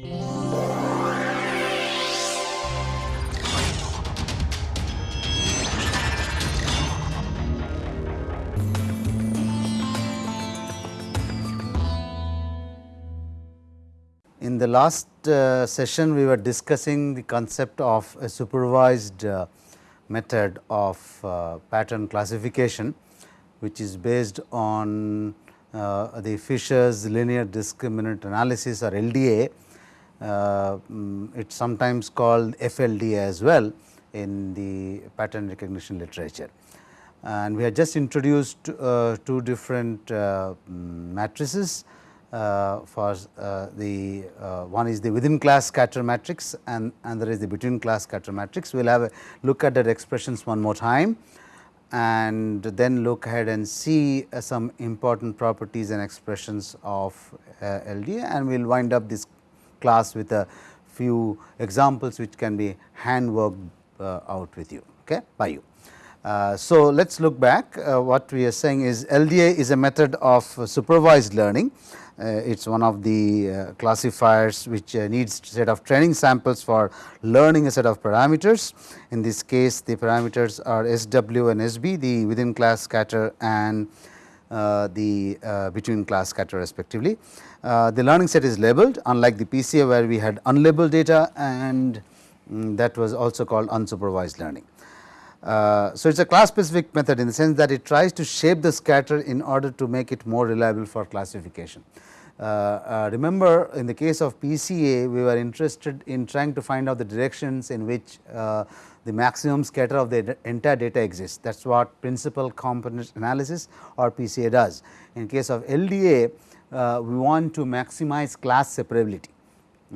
In the last uh, session, we were discussing the concept of a supervised uh, method of uh, pattern classification, which is based on uh, the Fisher's linear discriminant analysis or LDA. Uh, mm, it is sometimes called FLD as well in the pattern recognition literature. And we have just introduced uh, two different mm, matrices uh, for uh, the uh, one is the within class scatter matrix and another is the between class scatter matrix. We will have a look at that expressions one more time and then look ahead and see uh, some important properties and expressions of uh, LDA and we will wind up this class with a few examples which can be hand worked uh, out with you okay, by you. so, let us look back what we are saying is LDA is a method of supervised learning uh, it is one of the uh, classifiers which uh, needs set of training samples for learning a set of parameters. In this case the parameters are SW and SB the within class scatter and uh, the uh, between class scatter respectively. Uh, the learning set is labeled unlike the PCA where we had unlabeled data and um, that was also called unsupervised learning. Uh, so, it is a class specific method in the sense that it tries to shape the scatter in order to make it more reliable for classification. Uh, uh, remember in the case of PCA we were interested in trying to find out the directions in which uh, the maximum scatter of the entire data exists that is what principal component analysis or PCA does. In case of LDA uh, we want to maximize class separability.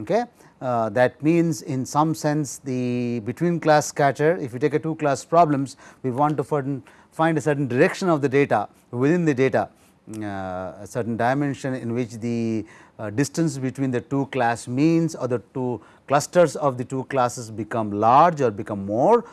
Okay. Uh, that means in some sense the between class scatter if you take a two class problems we want to find a certain direction of the data within the data uh, a certain dimension in which the uh, distance between the two class means or the two clusters of the two classes become large or become more.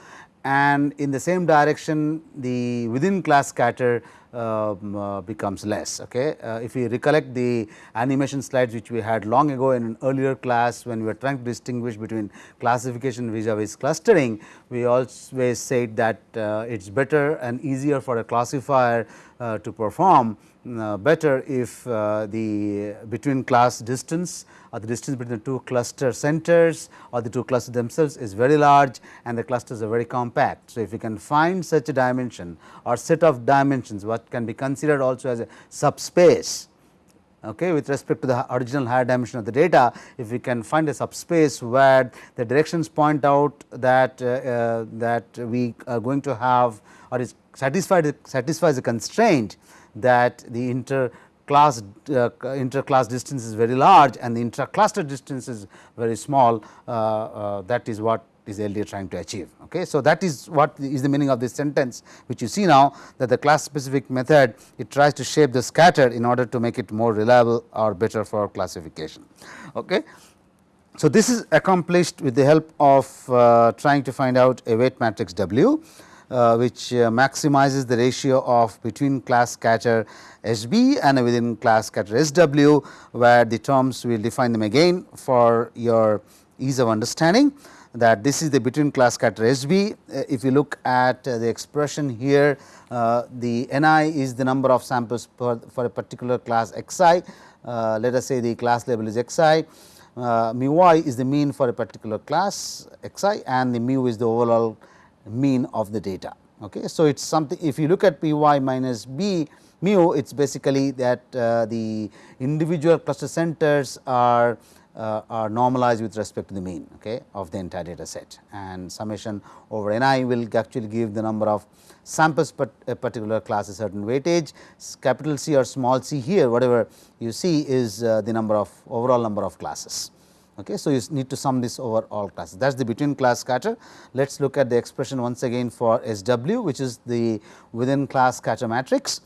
And in the same direction the within class scatter becomes less. Okay. Uh, if we recollect the animation slides which we had long ago in an earlier class when we were trying to distinguish between classification vis-a-vis -vis clustering, we always said that uh, it is better and easier for a classifier uh, to perform uh, better if uh, the between class distance or the distance between the two cluster centers or the two clusters themselves is very large and the clusters are very compact. So, if you can find such a dimension or set of dimensions what can be considered also as a subspace okay, with respect to the original higher dimension of the data, if we can find a subspace where the directions point out that uh, uh, that we are going to have or is satisfied satisfies a constraint that the inter class uh, inter class distance is very large and the intra cluster distance is very small uh, uh, that is what is LDA trying to achieve. Okay. So, that is what is the meaning of this sentence which you see now that the class specific method it tries to shape the scatter in order to make it more reliable or better for classification. Okay. So, this is accomplished with the help of uh, trying to find out a weight matrix W uh, which uh, maximizes the ratio of between class scatter SB and within class scatter SW, where the terms we will define them again for your ease of understanding that this is the between class scatter SB. Uh, if you look at uh, the expression here, uh, the Ni is the number of samples per, for a particular class xi. Uh, let us say the class label is xi. Uh, mu i is the mean for a particular class xi and the mu is the overall mean of the data. Okay. So, it is something if you look at p y minus b mu it is basically that the individual cluster centers are uh, are normalized with respect to the mean okay, of the entire data set and summation over n i will actually give the number of samples per a particular class a certain weightage capital C or small c here whatever you see is uh, the number of overall number of classes. Okay. So, you need to sum this over all classes that is the between class scatter. Let us look at the expression once again for SW which is the within class scatter matrix.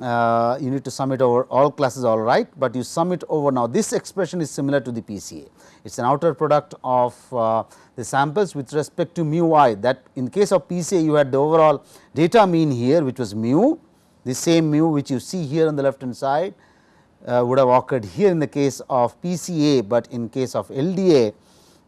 Uh, you need to sum it over all classes all right, but you sum it over. Now this expression is similar to the PCA. It is an outer product of uh, the samples with respect to mu i. That in case of PCA you had the overall data mean here which was mu. The same mu which you see here on the left hand side uh, would have occurred here in the case of PCA, but in case of LDA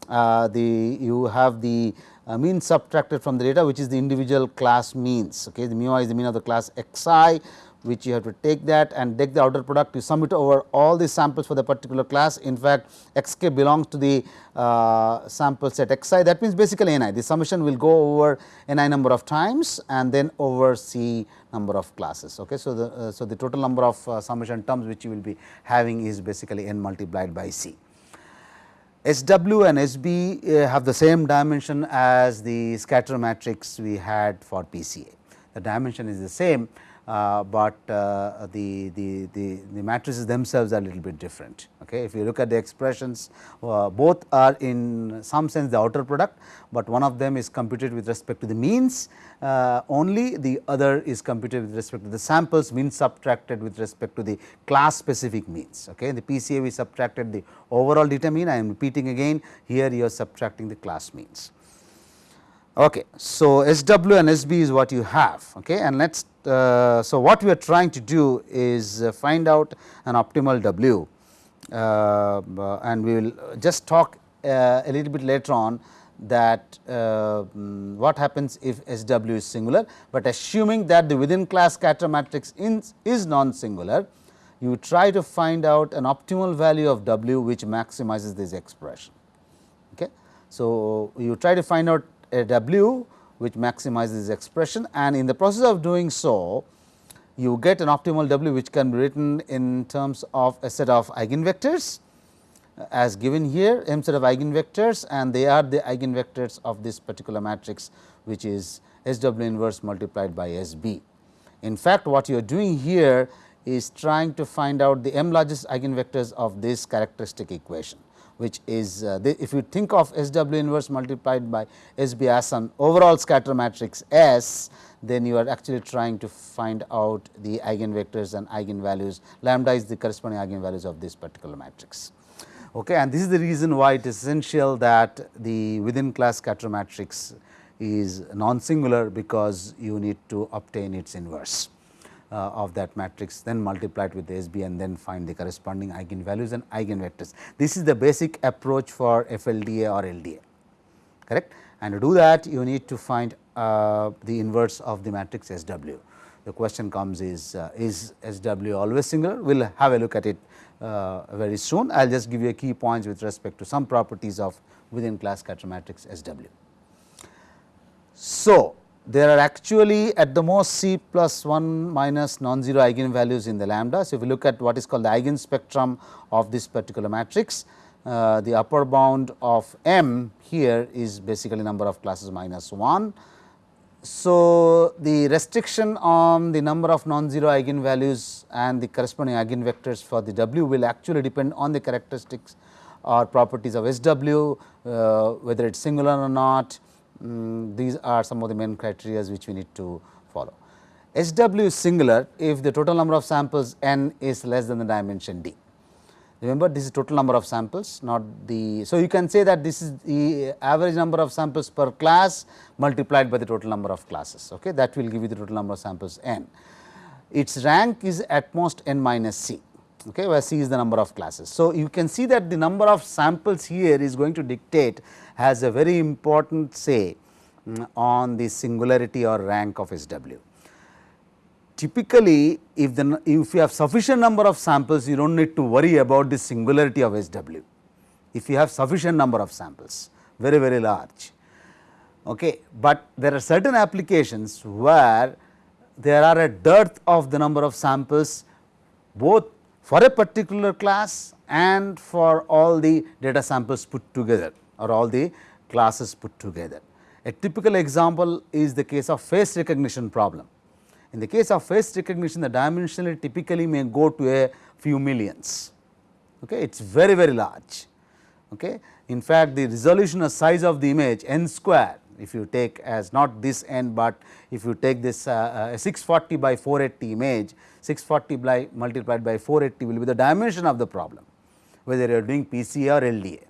uh, the you have the uh, mean subtracted from the data which is the individual class means. Okay the mu i is the mean of the class xi which you have to take that and take the outer product you sum it over all the samples for the particular class. In fact, x k belongs to the uh, sample set x i that means basically n i the summation will go over n i number of times and then over c number of classes. Okay. So, the uh, so the total number of uh, summation terms which you will be having is basically n multiplied by c. SW and SB uh, have the same dimension as the scatter matrix we had for PCA. The dimension is the same but uh, the, the, the, the, matrices themselves are a little bit different. Okay. If you look at the expressions uh, both are in some sense the outer product, but one of them is computed with respect to the means uh, only the other is computed with respect to the samples means subtracted with respect to the class specific means. Okay. In the PCA we subtracted the overall mean I am repeating again here you are subtracting the class means. Okay. So, SW and SB is what you have okay. and let us uh, so what we are trying to do is uh, find out an optimal W uh, and we will just talk uh, a little bit later on that uh, mm, what happens if SW is singular, but assuming that the within class scatter matrix is non singular you try to find out an optimal value of W which maximizes this expression. Okay. So, you try to find out a W which maximizes this expression and in the process of doing so you get an optimal W which can be written in terms of a set of eigenvectors uh, as given here m set of eigenvectors and they are the eigenvectors of this particular matrix which is S W inverse multiplied by S B. In fact, what you are doing here is trying to find out the m largest eigenvectors of this characteristic equation which is uh, the, if you think of S W inverse multiplied by S B as an overall scatter matrix S, then you are actually trying to find out the eigenvectors and eigenvalues lambda is the corresponding eigenvalues of this particular matrix. Okay, and this is the reason why it is essential that the within class scatter matrix is non singular because you need to obtain its inverse. Uh, of that matrix then multiply it with SB and then find the corresponding eigenvalues and eigenvectors. This is the basic approach for FLDA or LDA correct and to do that you need to find uh, the inverse of the matrix SW. The question comes is uh, is SW always singular we will have a look at it uh, very soon I will just give you a key points with respect to some properties of within class scatter matrix SW. So, there are actually at the most C plus 1 minus non-zero eigenvalues in the lambda. So, if you look at what is called the eigen spectrum of this particular matrix, uh, the upper bound of m here is basically number of classes minus 1. So, the restriction on the number of non-zero eigenvalues and the corresponding eigenvectors for the W will actually depend on the characteristics or properties of SW, uh, whether it is singular or not, um, these are some of the main criteria which we need to follow. SW is singular if the total number of samples n is less than the dimension d. Remember this is total number of samples not the. So, you can say that this is the average number of samples per class multiplied by the total number of classes okay. that will give you the total number of samples n. Its rank is at most n minus c okay, where c is the number of classes. So, you can see that the number of samples here is going to dictate has a very important say um, on the singularity or rank of SW. Typically, if the if you have sufficient number of samples, you do not need to worry about the singularity of SW. If you have sufficient number of samples, very very large. Okay. But there are certain applications where there are a dearth of the number of samples both for a particular class and for all the data samples put together or all the classes put together. A typical example is the case of face recognition problem. In the case of face recognition, the dimensionality typically may go to a few millions. Okay. It is very, very large. Okay. In fact, the resolution or size of the image n square, if you take as not this n, but if you take this uh, uh, 640 by 480 image, 640 by multiplied by 480 will be the dimension of the problem, whether you are doing PCA or LDA.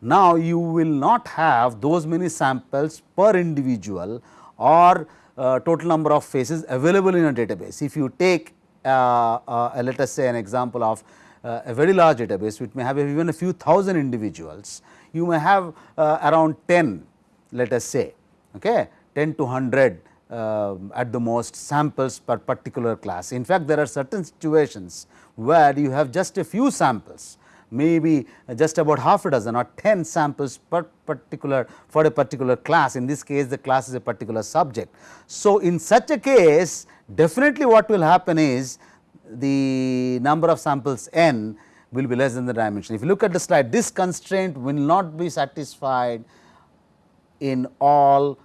Now, you will not have those many samples per individual or uh, total number of faces available in a database. If you take uh, uh, let us say an example of uh, a very large database which may have even a few thousand individuals, you may have uh, around 10 let us say okay, 10 to 100 uh, at the most samples per particular class. In fact, there are certain situations where you have just a few samples maybe just about half a dozen or 10 samples per particular for a particular class in this case the class is a particular subject. So, in such a case definitely what will happen is the number of samples n will be less than the dimension. If you look at the slide this constraint will not be satisfied in all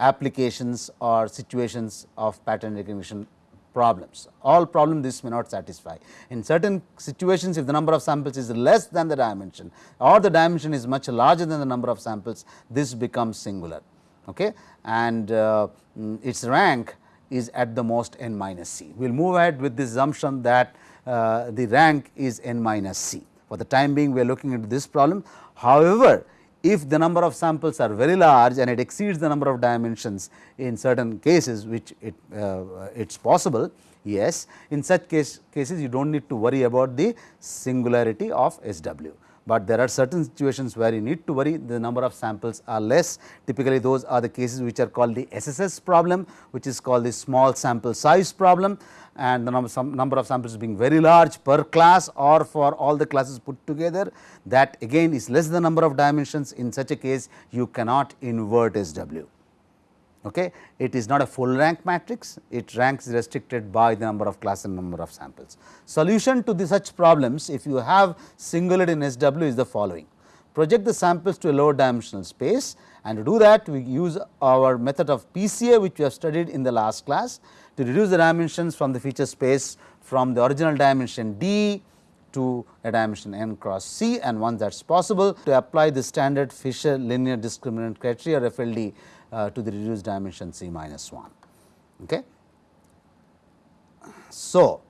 applications or situations of pattern recognition problems. All problems this may not satisfy. In certain situations if the number of samples is less than the dimension or the dimension is much larger than the number of samples this becomes singular okay. and uh, its rank is at the most n minus c. We will move ahead with this assumption that uh, the rank is n minus c. For the time being we are looking into this problem. However, if the number of samples are very large and it exceeds the number of dimensions in certain cases which it uh, it is possible yes in such case cases you do not need to worry about the singularity of SW but there are certain situations where you need to worry the number of samples are less. Typically those are the cases which are called the SSS problem which is called the small sample size problem and the number, some number of samples being very large per class or for all the classes put together that again is less than the number of dimensions in such a case you cannot invert SW okay. It is not a full rank matrix, it ranks restricted by the number of class and number of samples. Solution to the such problems if you have singularity in SW is the following. Project the samples to a lower dimensional space and to do that we use our method of PCA which we have studied in the last class to reduce the dimensions from the feature space from the original dimension d to a dimension n cross c and once that is possible to apply the standard Fisher linear discriminant criteria FLD uh, to the reduced dimension c minus 1. Okay. So,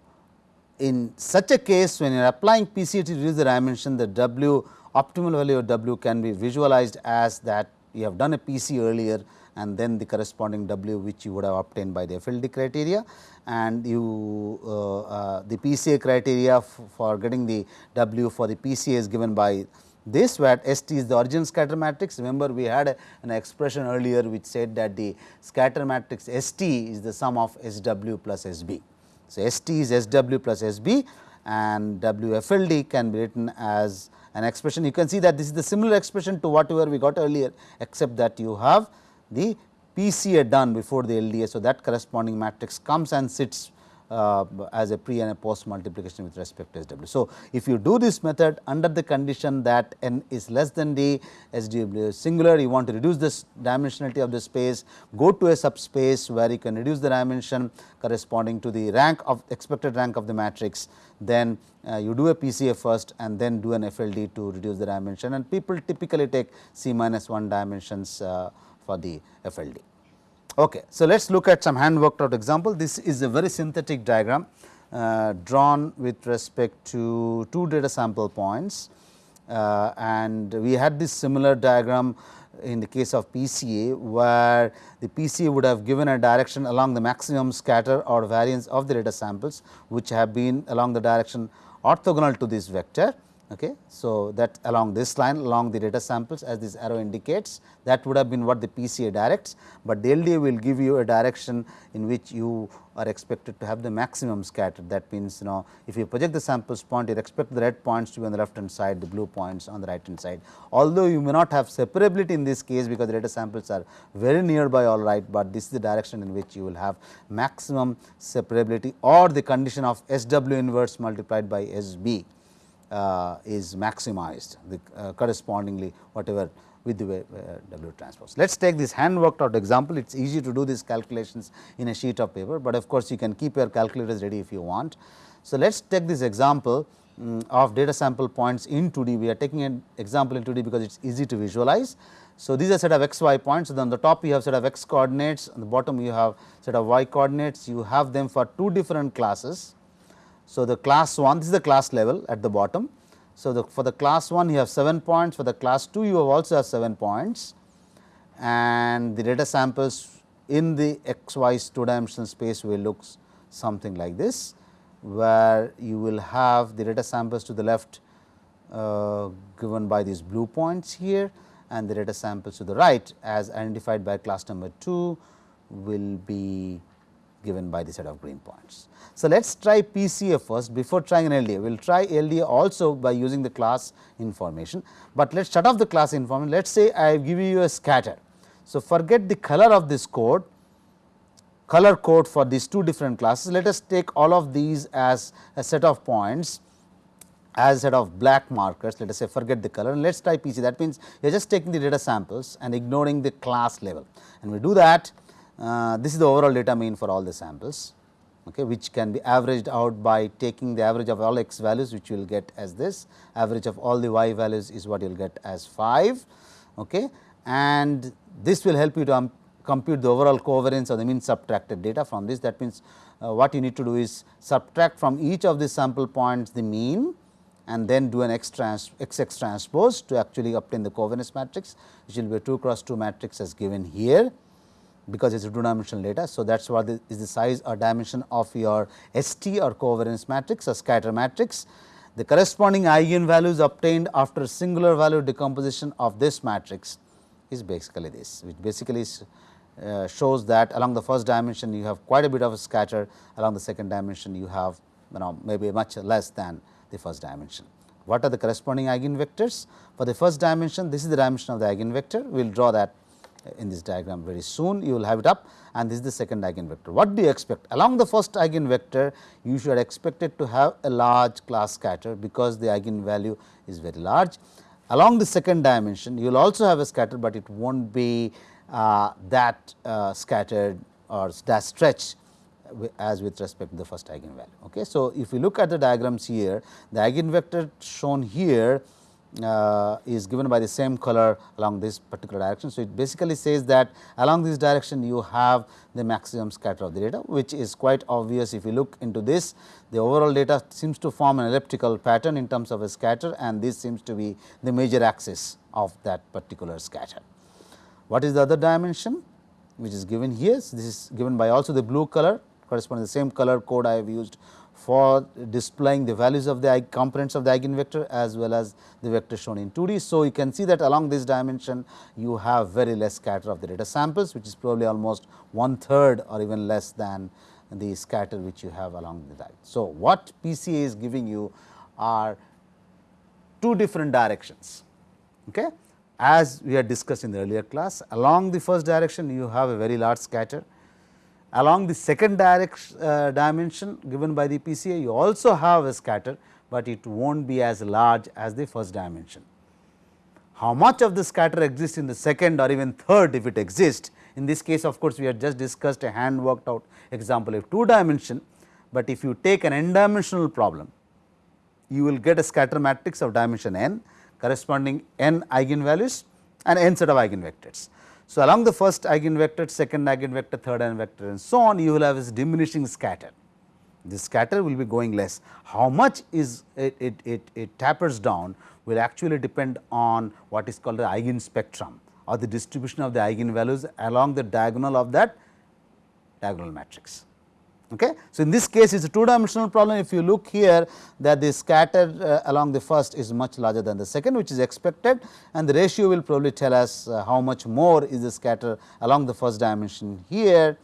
in such a case when you are applying PCA to reduce the dimension the W optimal value of W can be visualized as that you have done a PC earlier and then the corresponding W which you would have obtained by the FLD criteria and you uh, uh, the PCA criteria for getting the W for the PCA is given by this where ST is the origin scatter matrix. Remember we had a, an expression earlier which said that the scatter matrix ST is the sum of SW plus SB. So, ST is SW plus SB and WFLD can be written as an expression. You can see that this is the similar expression to whatever we got earlier except that you have the PCA done before the LDA. So, that corresponding matrix comes and sits uh, as a pre and a post multiplication with respect to SW. So, if you do this method under the condition that n is less than d, SW singular, you want to reduce this dimensionality of the space, go to a subspace where you can reduce the dimension corresponding to the rank of expected rank of the matrix, then uh, you do a PCA first and then do an FLD to reduce the dimension and people typically take C minus 1 dimensions uh, for the FLD. Okay. So, let us look at some hand worked out example. This is a very synthetic diagram uh, drawn with respect to two data sample points uh, and we had this similar diagram in the case of PCA where the PCA would have given a direction along the maximum scatter or variance of the data samples which have been along the direction orthogonal to this vector Okay. So, that along this line along the data samples as this arrow indicates that would have been what the PCA directs, but the LDA will give you a direction in which you are expected to have the maximum scatter that means you know if you project the samples point you expect the red points to be on the left hand side the blue points on the right hand side. Although you may not have separability in this case because the data samples are very nearby all right, but this is the direction in which you will have maximum separability or the condition of SW inverse multiplied by SB is maximized the uh, correspondingly whatever with the uh, W transpose. Let us take this hand worked out example, it is easy to do these calculations in a sheet of paper, but of course, you can keep your calculators ready if you want. So, let us take this example um, of data sample points in 2D, we are taking an example in 2D because it is easy to visualize. So, these are set of x y points, so on the top you have set of x coordinates, on the bottom you have set of y coordinates, you have them for two different classes so, the class 1 this is the class level at the bottom. So, the for the class 1 you have 7 points for the class 2 you have also have 7 points and the data samples in the x y 2 dimensional space will look something like this, where you will have the data samples to the left uh, given by these blue points here and the data samples to the right as identified by class number 2 will be given by the set of green points. So, let us try PCA first before trying an LDA. We will try LDA also by using the class information, but let us shut off the class information. Let us say I give you a scatter. So, forget the color of this code, color code for these two different classes. Let us take all of these as a set of points as set of black markers let us say forget the color and let us try PC that means you are just taking the data samples and ignoring the class level and we do that this is the overall data mean for all the samples okay, which can be averaged out by taking the average of all x values which you will get as this. Average of all the y values is what you will get as 5 okay, and this will help you to um, compute the overall covariance of the mean subtracted data from this. That means uh, what you need to do is subtract from each of the sample points the mean and then do an X, trans, X X transpose to actually obtain the covariance matrix which will be a 2 cross 2 matrix as given here because it is a 2 dimensional data. So, that is what the, is the size or dimension of your ST or covariance matrix or scatter matrix. The corresponding eigenvalues obtained after singular value decomposition of this matrix is basically this which basically is, uh, shows that along the first dimension you have quite a bit of a scatter along the second dimension you have you know maybe much less than the first dimension. What are the corresponding eigenvectors? For the first dimension, this is the dimension of the eigenvector. We will draw that in this diagram very soon. You will have it up and this is the second eigenvector. What do you expect? Along the first eigenvector, you should expect it to have a large class scatter because the eigenvalue is very large. Along the second dimension, you will also have a scatter, but it will not be uh, that uh, scattered or that stretch as with respect to the first eigenvalue. Okay. So, if we look at the diagrams here, the eigenvector shown here uh, is given by the same color along this particular direction. So, it basically says that along this direction you have the maximum scatter of the data which is quite obvious if you look into this the overall data seems to form an elliptical pattern in terms of a scatter and this seems to be the major axis of that particular scatter. What is the other dimension which is given here? So, this is given by also the blue color corresponding to the same color code I have used for displaying the values of the components of the eigenvector as well as the vector shown in 2D. So, you can see that along this dimension you have very less scatter of the data samples which is probably almost one third or even less than the scatter which you have along the diagram. So, what PCA is giving you are two different directions. Okay. As we had discussed in the earlier class along the first direction you have a very large scatter Along the second direct, uh, dimension given by the PCA you also have a scatter, but it will not be as large as the first dimension. How much of the scatter exists in the second or even third if it exists in this case of course, we have just discussed a hand worked out example of 2 dimension, but if you take an n dimensional problem you will get a scatter matrix of dimension n corresponding n eigenvalues and n set of eigenvectors. So, along the first eigenvector, second eigenvector, third eigenvector and so on you will have this diminishing scatter. This scatter will be going less. How much is it, it, it, it tapers down will actually depend on what is called the eigen spectrum or the distribution of the eigenvalues along the diagonal of that diagonal matrix. Okay. So, in this case it is a two dimensional problem if you look here that the scatter uh, along the first is much larger than the second which is expected and the ratio will probably tell us uh, how much more is the scatter along the first dimension here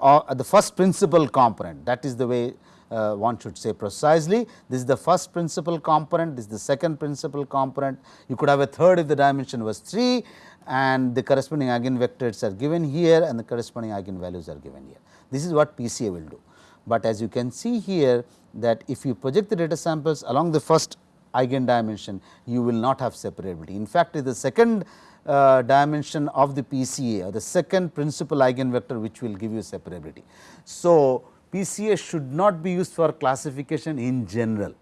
or uh, the first principal component that is the way uh, one should say precisely. This is the first principal component, this is the second principal component. You could have a third if the dimension was 3 and the corresponding eigenvectors are given here and the corresponding eigenvalues are given here. This is what PCA will do. But as you can see here that if you project the data samples along the first eigen dimension, you will not have separability. In fact, the second uh, dimension of the PCA or the second principal eigenvector which will give you separability. So, PCA should not be used for classification in general.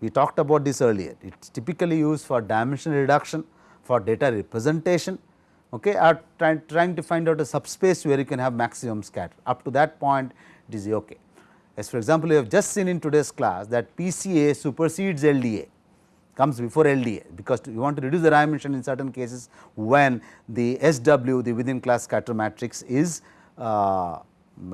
We talked about this earlier. It is typically used for dimension reduction, for data representation okay, are try, trying to find out a subspace where you can have maximum scatter. Up to that point it is okay. As for example, you have just seen in today's class that PCA supersedes LDA comes before LDA because you want to reduce the dimension in certain cases when the SW the within class scatter matrix is uh,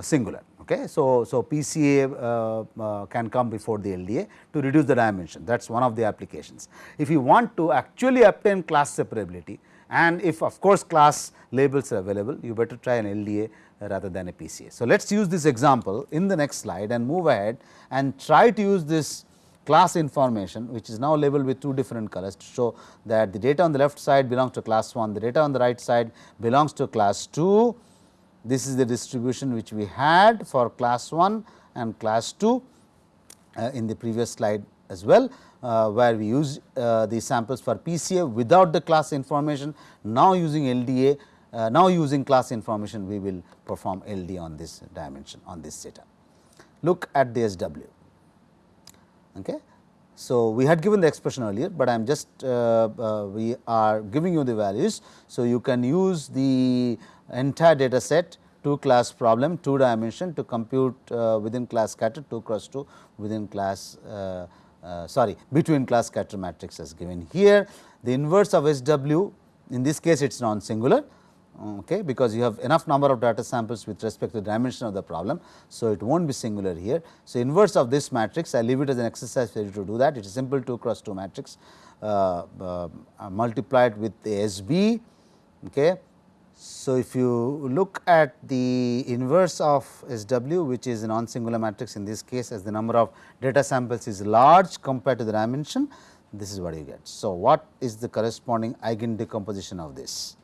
singular. Okay. So, so PCA uh, uh, can come before the LDA to reduce the dimension that is one of the applications. If you want to actually obtain class separability and if of course, class labels are available you better try an LDA rather than a PCA. So, let us use this example in the next slide and move ahead and try to use this class information which is now labeled with two different colors to show that the data on the left side belongs to class 1, the data on the right side belongs to class 2. This is the distribution which we had for class 1 and class 2 uh, in the previous slide as well, uh, where we use uh, the samples for PCA without the class information. Now, using LDA, uh, now using class information we will perform LD on this dimension on this data. Look at the SW. Okay. So, we had given the expression earlier, but I am just uh, uh, we are giving you the values. So, you can use the entire data set 2 class problem 2 dimension to compute uh, within class scatter 2 cross 2 within class uh, sorry between class scatter matrix as given here. The inverse of SW in this case it is non singular okay, because you have enough number of data samples with respect to the dimension of the problem. So, it will not be singular here. So, inverse of this matrix I leave it as an exercise for you to do that it is simple 2 cross 2 matrix uh, uh, multiplied with the SB. Okay. So, if you look at the inverse of SW which is a non singular matrix in this case as the number of data samples is large compared to the dimension this is what you get. So, what is the corresponding eigen decomposition of this?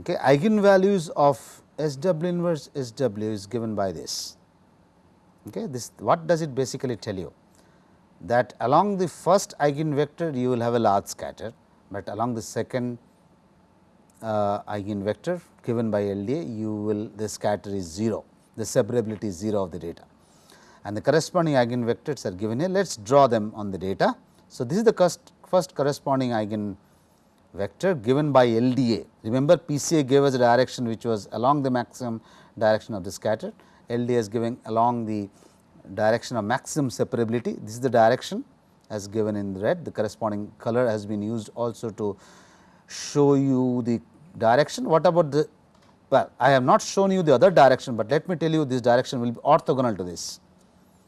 Okay, eigenvalues of SW inverse SW is given by this. Okay, this what does it basically tell you? That along the first eigenvector you will have a large scatter, but along the second uh, eigenvector given by LDA you will the scatter is 0, the separability is 0 of the data and the corresponding eigenvectors are given here. Let us draw them on the data. So, this is the first, corresponding eigen vector given by LDA. Remember PCA gave us a direction which was along the maximum direction of the scatter, LDA is giving along the direction of maximum separability. This is the direction as given in red, the corresponding color has been used also to show you the direction. What about the, well I have not shown you the other direction, but let me tell you this direction will be orthogonal to this.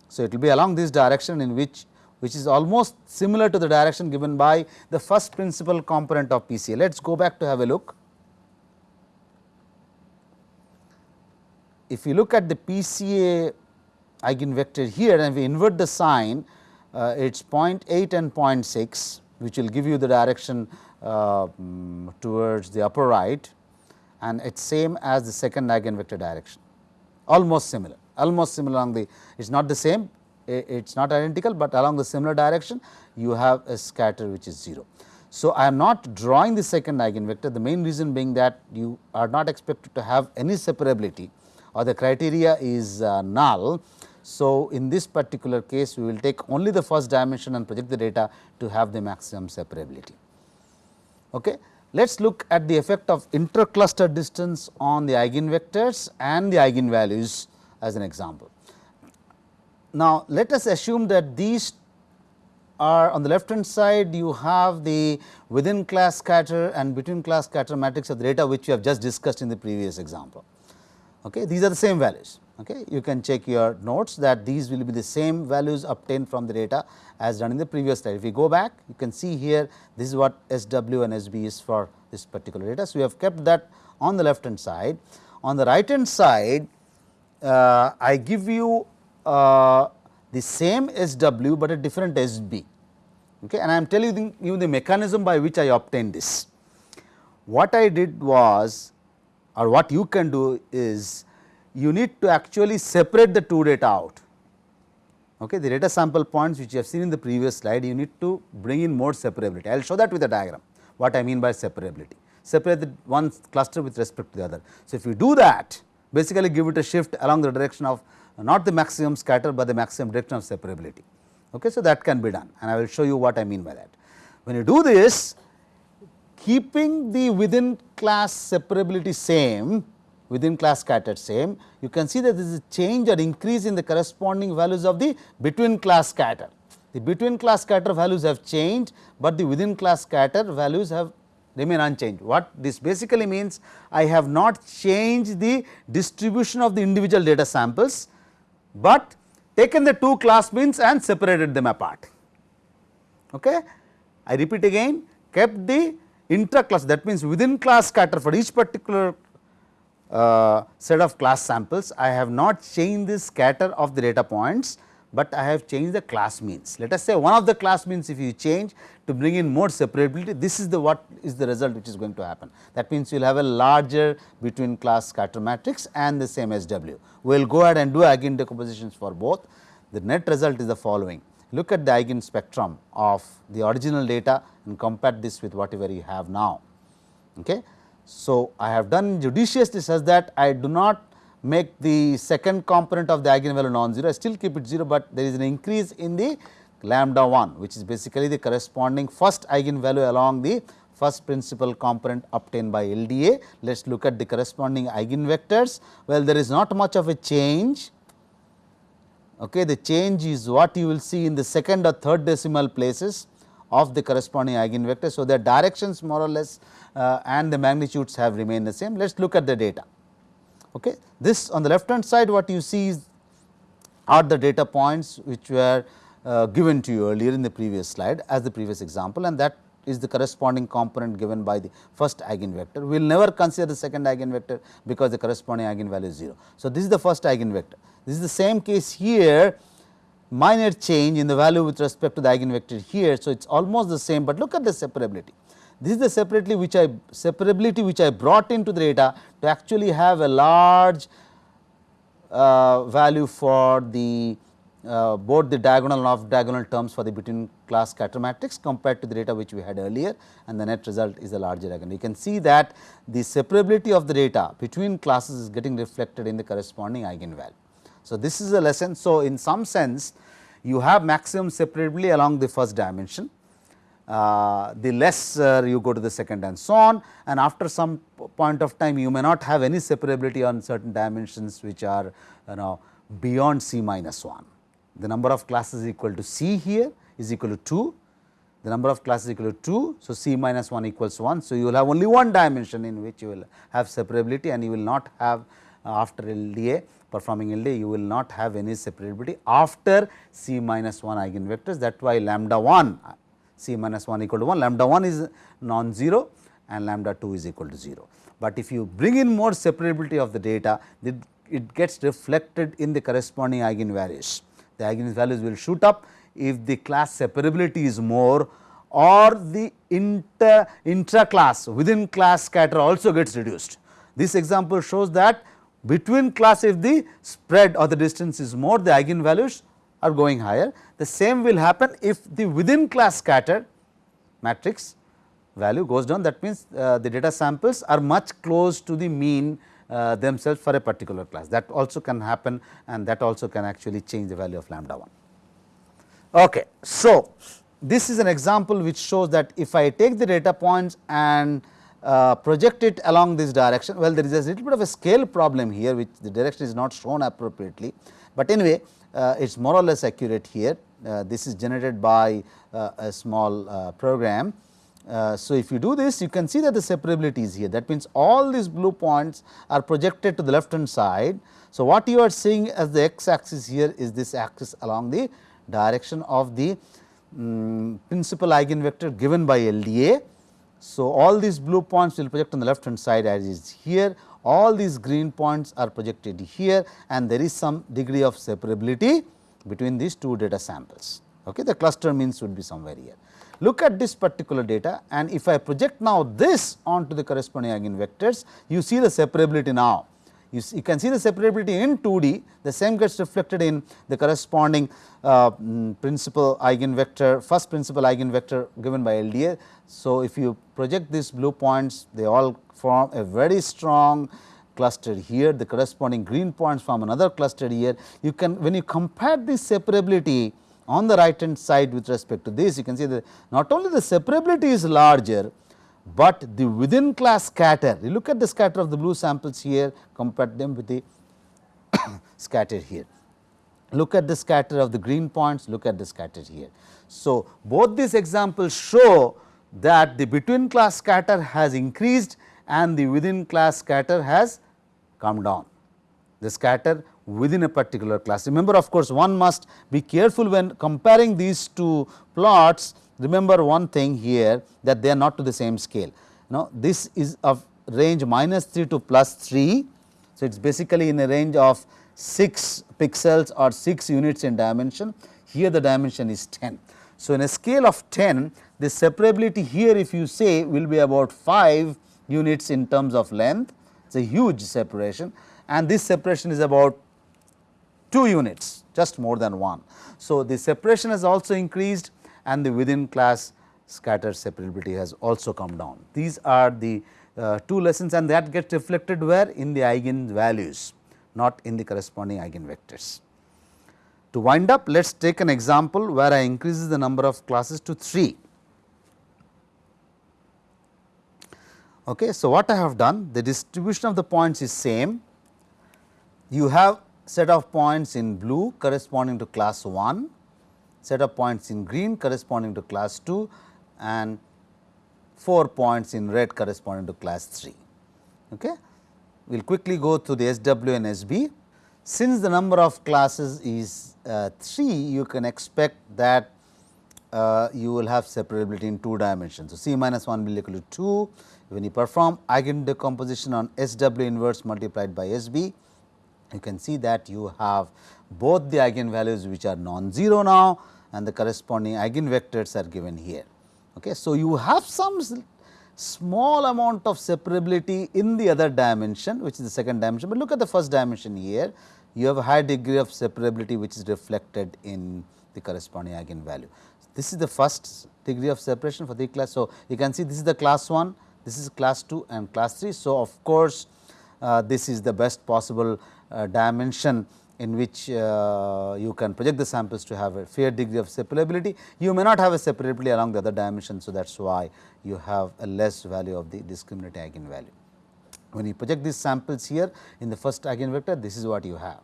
So, it will be along this direction in which which is almost similar to the direction given by the first principal component of PCA. Let us go back to have a look. If you look at the PCA eigenvector here and we invert the sign, uh, it is 0.8 and 0.6 which will give you the direction um, towards the upper right and it is same as the second eigenvector direction almost similar almost similar along the it is not the same it is not identical, but along the similar direction you have a scatter which is 0. So, I am not drawing the second eigenvector the main reason being that you are not expected to have any separability or the criteria is uh, null. So, in this particular case we will take only the first dimension and project the data to have the maximum separability. Okay. Let us look at the effect of intercluster distance on the eigenvectors and the eigenvalues as an example. Now, let us assume that these are on the left hand side you have the within class scatter and between class scatter matrix of the data which we have just discussed in the previous example. Okay. These are the same values. Okay. You can check your notes that these will be the same values obtained from the data as done in the previous slide. If we go back you can see here this is what SW and SB is for this particular data. So, we have kept that on the left hand side. On the right hand side uh, I give you uh, the same SW, but a different SB okay, and I am telling you the mechanism by which I obtained this. What I did was or what you can do is you need to actually separate the two data out. Okay, the data sample points which you have seen in the previous slide you need to bring in more separability. I will show that with a diagram what I mean by separability. Separate the one cluster with respect to the other. So, if you do that basically give it a shift along the direction of not the maximum scatter, but the maximum direction of separability. Okay. So, that can be done and I will show you what I mean by that. When you do this keeping the within class separability same within class scattered same, you can see that there is a change or increase in the corresponding values of the between class scatter. The between class scatter values have changed, but the within class scatter values have remain unchanged. What this basically means I have not changed the distribution of the individual data samples, but taken the two class means and separated them apart. Okay. I repeat again kept the intra class that means within class scatter for each particular uh, set of class samples I have not changed the scatter of the data points, but I have changed the class means. Let us say one of the class means if you change to bring in more separability this is the what is the result which is going to happen. That means you will have a larger between class scatter matrix and the same SW. We will go ahead and do eigen decompositions for both. The net result is the following look at the eigen spectrum of the original data and compare this with whatever you have now. Okay. So, I have done judiciously such that I do not make the second component of the eigenvalue non-zero, I still keep it 0, but there is an increase in the lambda 1 which is basically the corresponding first eigenvalue along the first principal component obtained by LDA. Let us look at the corresponding eigenvectors. Well, there is not much of a change. Okay, the change is what you will see in the second or third decimal places of the corresponding eigenvector. So, their directions more or less uh, and the magnitudes have remained the same. Let us look at the data. Okay. This on the left hand side what you see is are the data points which were uh, given to you earlier in the previous slide as the previous example and that is the corresponding component given by the first eigenvector. We will never consider the second eigenvector because the corresponding eigenvalue is 0. So, this is the first eigenvector. This is the same case here minor change in the value with respect to the eigenvector here. So, it is almost the same, but look at the separability. This is the separately which I separability which I brought into the data to actually have a large uh, value for the uh, both the diagonal and off diagonal terms for the between class scatter matrix compared to the data which we had earlier and the net result is a larger again. You can see that the separability of the data between classes is getting reflected in the corresponding eigenvalue. So, this is a lesson. So, in some sense you have maximum separability along the first dimension, uh, the lesser you go to the second and so on and after some point of time you may not have any separability on certain dimensions which are you know beyond c minus 1. The number of classes equal to c here is equal to 2, the number of classes equal to 2. So, c minus 1 equals 1. So, you will have only one dimension in which you will have separability and you will not have uh, after LDA performing LDA you will not have any separability after c minus 1 eigenvectors that why lambda 1 c minus 1 equal to 1 lambda 1 is non-zero and lambda 2 is equal to 0. But if you bring in more separability of the data it, it gets reflected in the corresponding eigenvalues. The eigenvalues will shoot up if the class separability is more or the inter intra class within class scatter also gets reduced. This example shows that between class if the spread or the distance is more the eigenvalues are going higher. The same will happen if the within class scatter matrix value goes down that means, uh, the data samples are much close to the mean uh, themselves for a particular class that also can happen and that also can actually change the value of lambda 1. Okay. So, this is an example which shows that if I take the data points and uh, project it along this direction, well there is a little bit of a scale problem here which the direction is not shown appropriately, but anyway uh, it is more or less accurate here. Uh, this is generated by uh, a small uh, program. So, if you do this you can see that the separability is here that means all these blue points are projected to the left hand side. So, what you are seeing as the x axis here is this axis along the direction of the um, principal eigenvector given by LDA. So, all these blue points will project on the left hand side as is here all these green points are projected here and there is some degree of separability between these two data samples. Okay. The cluster means would be somewhere here. Look at this particular data and if I project now this onto the corresponding eigenvectors, you see the separability now. You, see, you, can see the separability in 2D, the same gets reflected in the corresponding uh, mm, principal eigenvector, first principal eigenvector given by LDA. So, if you project these blue points, they all form a very strong cluster here, the corresponding green points form another cluster here. You can when you compare this separability on the right hand side with respect to this, you can see that not only the separability is larger, but the within class scatter, you look at the scatter of the blue samples here, compare them with the scatter here. Look at the scatter of the green points, look at the scatter here. So, both these examples show that the between class scatter has increased and the within class scatter has come down. The scatter within a particular class. Remember of course, one must be careful when comparing these two plots. Remember one thing here that they are not to the same scale. Now, this is of range minus 3 to plus 3. So, it is basically in a range of 6 pixels or 6 units in dimension. Here the dimension is 10. So, in a scale of 10, the separability here if you say will be about 5 units in terms of length. It is a huge separation and this separation is about 2 units just more than 1. So, the separation has also increased and the within class scatter separability has also come down. These are the uh, two lessons and that gets reflected where in the eigenvalues not in the corresponding eigenvectors. To wind up let us take an example where I increases the number of classes to 3. Okay. So, what I have done the distribution of the points is same you have set of points in blue corresponding to class 1, set of points in green corresponding to class 2 and 4 points in red corresponding to class 3. Okay. We will quickly go through the SW and SB. Since the number of classes is uh, 3, you can expect that uh, you will have separability in 2 dimensions. So, C minus 1 will equal to 2. When you perform eigen decomposition on SW inverse multiplied by SB, you can see that you have both the eigenvalues which are non-zero now and the corresponding eigenvectors are given here. Okay. So, you have some small amount of separability in the other dimension which is the second dimension, but look at the first dimension here you have a high degree of separability which is reflected in the corresponding eigenvalue. This is the first degree of separation for the class. So, you can see this is the class 1, this is class 2 and class 3. So, of course, uh, this is the best possible uh, dimension in which uh, you can project the samples to have a fair degree of separability. You may not have a separability along the other dimension. So, that is why you have a less value of the discriminant eigenvalue. When you project these samples here in the first eigenvector, this is what you have.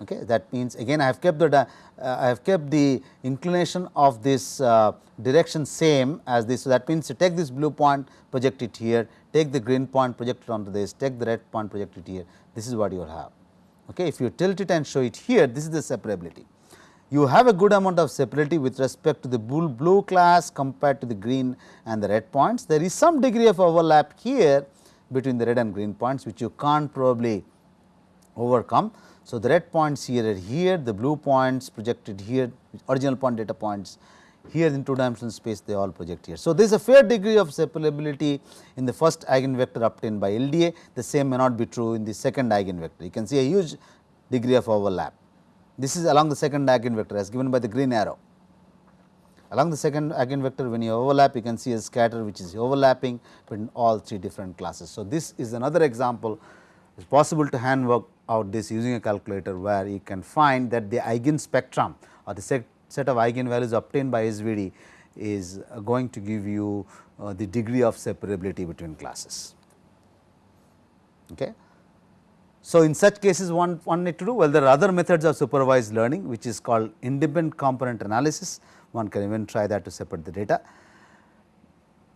Okay. That means again I have kept the uh, I have kept the inclination of this uh, direction same as this. So, that means you take this blue point project it here, take the green point project it onto this, take the red point project it here, this is what you will have. Okay. If you tilt it and show it here, this is the separability. You have a good amount of separability with respect to the blue, class compared to the green and the red points. There is some degree of overlap here between the red and green points, which you can't probably overcome. So, the red points here are here, the blue points projected here, original point data points here in two dimensional space they all project here. So, there is a fair degree of separability in the first eigenvector obtained by LDA, the same may not be true in the second eigenvector. You can see a huge degree of overlap. This is along the second eigenvector as given by the green arrow. Along the second eigenvector when you overlap you can see a scatter which is overlapping between all three different classes. So, this is another example it is possible to hand work out this using a calculator where you can find that the eigen spectrum or the set, of eigenvalues obtained by SVD is going to give you uh, the degree of separability between classes. Okay. So, in such cases one, one need to do well there are other methods of supervised learning which is called independent component analysis one can even try that to separate the data.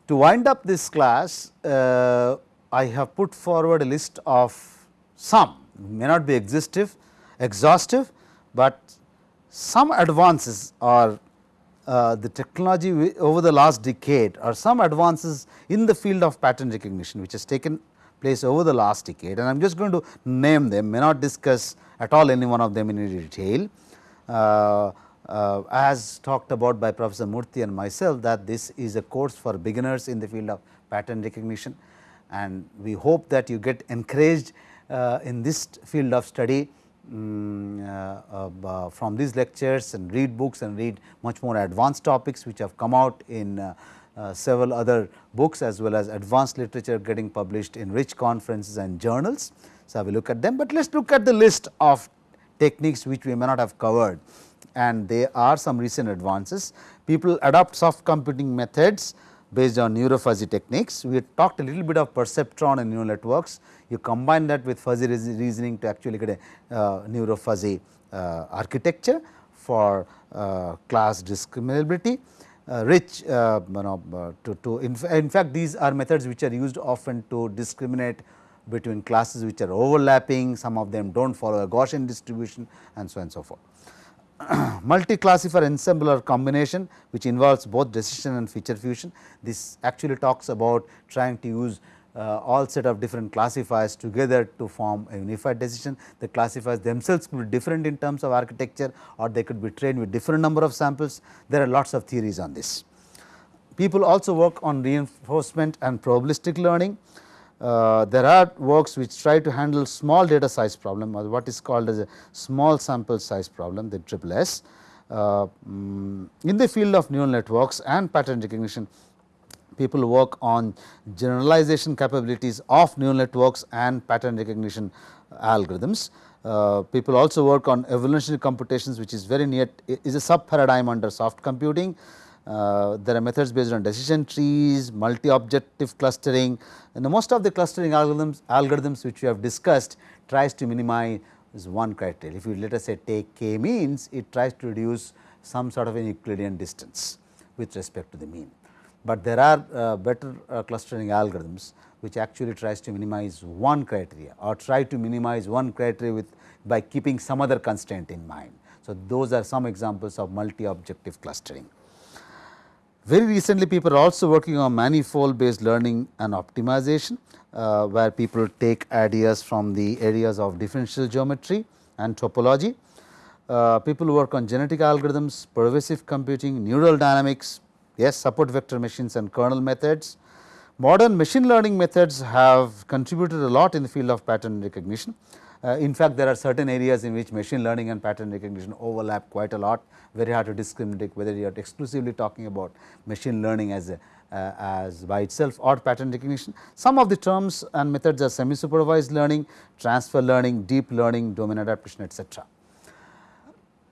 To wind up this class uh, I have put forward a list of some may not be exhaustive, exhaustive, but some advances or uh, the technology over the last decade or some advances in the field of pattern recognition which has taken place over the last decade. And I am just going to name them may not discuss at all any one of them in detail. Uh, uh, as talked about by Professor Murthy and myself that this is a course for beginners in the field of pattern recognition. And we hope that you get encouraged uh, in this field of study um, uh, from these lectures and read books and read much more advanced topics which have come out in uh, uh, several other books as well as advanced literature getting published in rich conferences and journals. So, I will look at them, but let us look at the list of techniques which we may not have covered and there are some recent advances. People adopt soft computing methods based on neurofuzzy techniques. We talked a little bit of perceptron and neural networks. You combine that with fuzzy reasoning to actually get a uh, neurofuzzy uh, architecture for uh, class discriminability. uh, rich uh, you know uh, to, to in, in, fact these are methods which are used often to discriminate between classes which are overlapping some of them do not follow a Gaussian distribution and so on and so forth. Multi-classifier ensemble or combination which involves both decision and feature fusion this actually talks about trying to use uh, all set of different classifiers together to form a unified decision. The classifiers themselves could be different in terms of architecture or they could be trained with different number of samples. There are lots of theories on this. People also work on reinforcement and probabilistic learning. Uh, there are works which try to handle small data size problem or what is called as a small sample size problem the triple S. Uh, um, in the field of neural networks and pattern recognition people work on generalization capabilities of neural networks and pattern recognition algorithms. Uh, people also work on evolutionary computations which is very near is a sub paradigm under soft computing. Uh, there are methods based on decision trees, multi objective clustering and most of the clustering algorithms algorithms which we have discussed tries to minimize one criteria. If you let us say take k means it tries to reduce some sort of an Euclidean distance with respect to the mean but there are uh, better uh, clustering algorithms which actually tries to minimize one criteria or try to minimize one criteria with by keeping some other constraint in mind. So, those are some examples of multi objective clustering. Very recently people are also working on manifold based learning and optimization, uh, where people take ideas from the areas of differential geometry and topology. Uh, people work on genetic algorithms, pervasive computing, neural dynamics, yes support vector machines and kernel methods. Modern machine learning methods have contributed a lot in the field of pattern recognition. Uh, in fact, there are certain areas in which machine learning and pattern recognition overlap quite a lot, very hard to discriminate whether you are exclusively talking about machine learning as a, uh, as by itself or pattern recognition. Some of the terms and methods are semi supervised learning, transfer learning, deep learning, domain adaptation etc.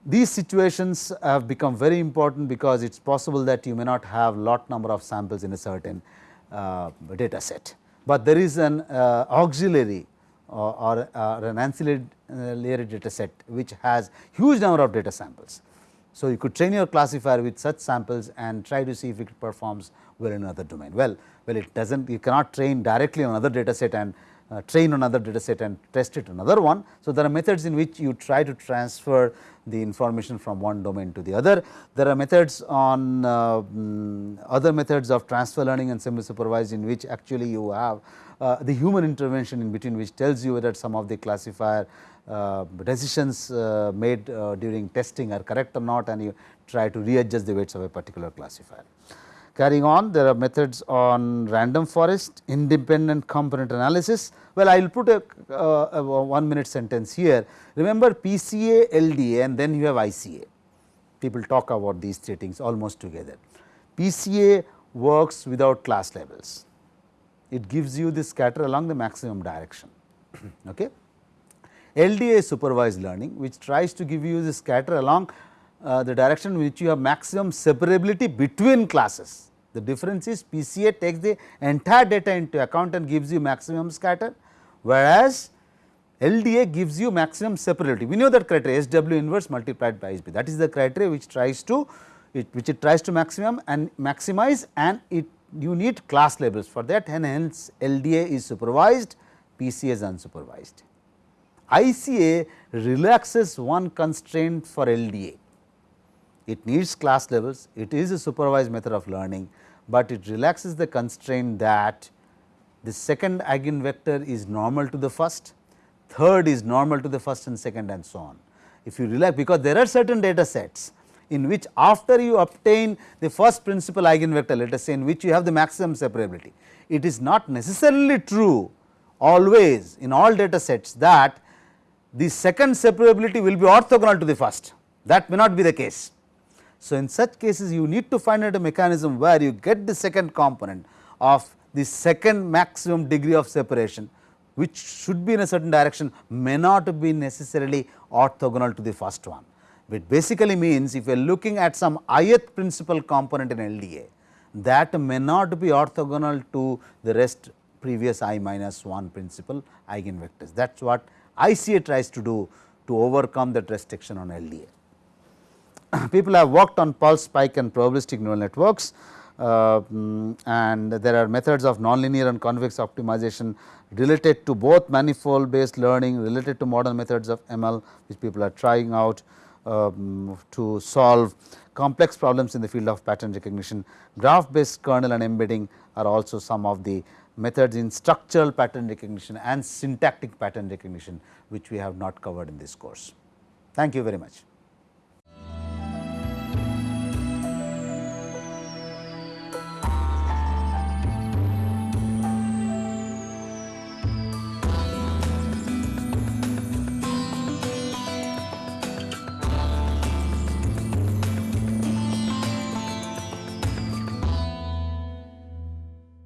These situations have become very important because it is possible that you may not have lot number of samples in a certain uh, data set, but there is an uh, auxiliary or, or, or an ancillary uh, data set which has huge number of data samples. So, you could train your classifier with such samples and try to see if it performs well in another domain. Well, well it does not you cannot train directly on another data set and uh, train another data set and test it another one. So, there are methods in which you try to transfer the information from one domain to the other. There are methods on uh, um, other methods of transfer learning and semi supervised in which actually you have uh, the human intervention in between which tells you whether some of the classifier uh, decisions uh, made uh, during testing are correct or not and you try to readjust the weights of a particular classifier. Carrying on there are methods on random forest, independent component analysis. Well, I will put a, uh, a, one minute sentence here. Remember PCA, LDA and then you have ICA. People talk about these three things almost together. PCA works without class labels. It gives you the scatter along the maximum direction. okay. LDA is supervised learning which tries to give you the scatter along uh, the direction which you have maximum separability between classes. The difference is PCA takes the entire data into account and gives you maximum scatter, whereas LDA gives you maximum separability. We know that criteria SW inverse multiplied by SB that is the criteria which tries to it, which it tries to maximum and maximize and it you need class labels for that and hence LDA is supervised, PCA is unsupervised. ICA relaxes one constraint for LDA it needs class levels, it is a supervised method of learning, but it relaxes the constraint that the second eigenvector is normal to the first, third is normal to the first and second and so on. If you relax because there are certain data sets in which after you obtain the first principal eigenvector let us say in which you have the maximum separability. It is not necessarily true always in all data sets that the second separability will be orthogonal to the first that may not be the case. So, in such cases you need to find out a mechanism where you get the second component of the second maximum degree of separation which should be in a certain direction may not be necessarily orthogonal to the first one. It basically means if you are looking at some ith principal component in LDA that may not be orthogonal to the rest previous i minus 1 principal eigenvectors. That is what ICA tries to do to overcome that restriction on LDA. people have worked on pulse spike and probabilistic neural networks uh, mm, and there are methods of nonlinear and convex optimization related to both manifold based learning related to modern methods of ML which people are trying out um, to solve complex problems in the field of pattern recognition. Graph based kernel and embedding are also some of the methods in structural pattern recognition and syntactic pattern recognition which we have not covered in this course. Thank you very much.